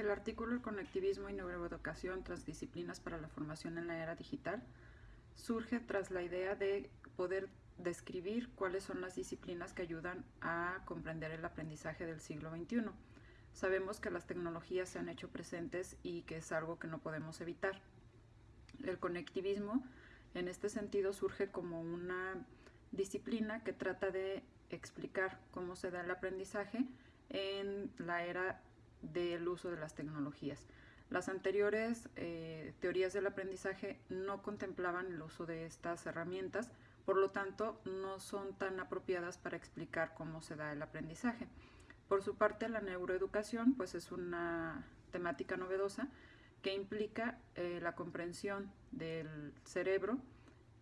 El artículo El conectivismo y neuroeducación transdisciplinas para la formación en la era digital surge tras la idea de poder describir cuáles son las disciplinas que ayudan a comprender el aprendizaje del siglo XXI. Sabemos que las tecnologías se han hecho presentes y que es algo que no podemos evitar. El conectivismo en este sentido surge como una disciplina que trata de explicar cómo se da el aprendizaje en la era del uso de las tecnologías. Las anteriores eh, teorías del aprendizaje no contemplaban el uso de estas herramientas, por lo tanto no son tan apropiadas para explicar cómo se da el aprendizaje. Por su parte, la neuroeducación pues es una temática novedosa que implica eh, la comprensión del cerebro,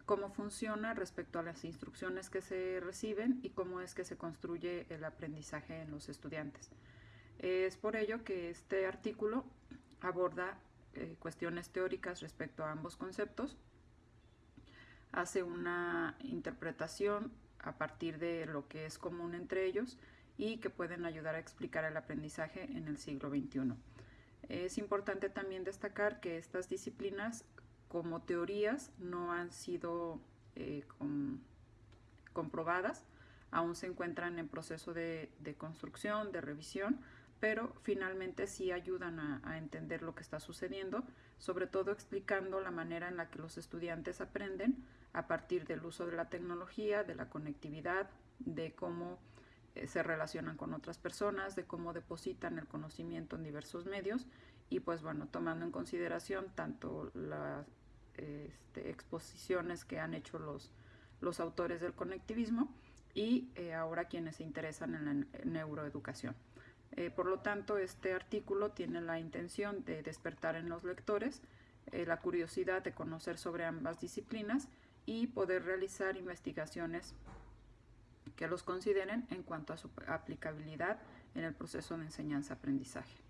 cómo funciona respecto a las instrucciones que se reciben y cómo es que se construye el aprendizaje en los estudiantes. Es por ello que este artículo aborda eh, cuestiones teóricas respecto a ambos conceptos, hace una interpretación a partir de lo que es común entre ellos y que pueden ayudar a explicar el aprendizaje en el siglo XXI. Es importante también destacar que estas disciplinas como teorías no han sido eh, comprobadas, aún se encuentran en proceso de, construcción, de revisión, pero finalmente sí ayudan a, entender lo que está sucediendo, sobre todo explicando la manera en la que los estudiantes aprenden a partir del uso de la tecnología, de la conectividad, de cómo eh, se relacionan con otras personas, de cómo depositan el conocimiento en diversos medios y pues bueno, tomando en consideración tanto las este, exposiciones que han hecho los, los autores del conectivismo y eh, ahora quienes se interesan en la neuroeducación. Eh, por lo tanto, este artículo tiene la intención de despertar en los lectores la curiosidad de conocer sobre ambas disciplinas y poder realizar investigaciones que los consideren en cuanto a su aplicabilidad en el proceso de enseñanza-aprendizaje.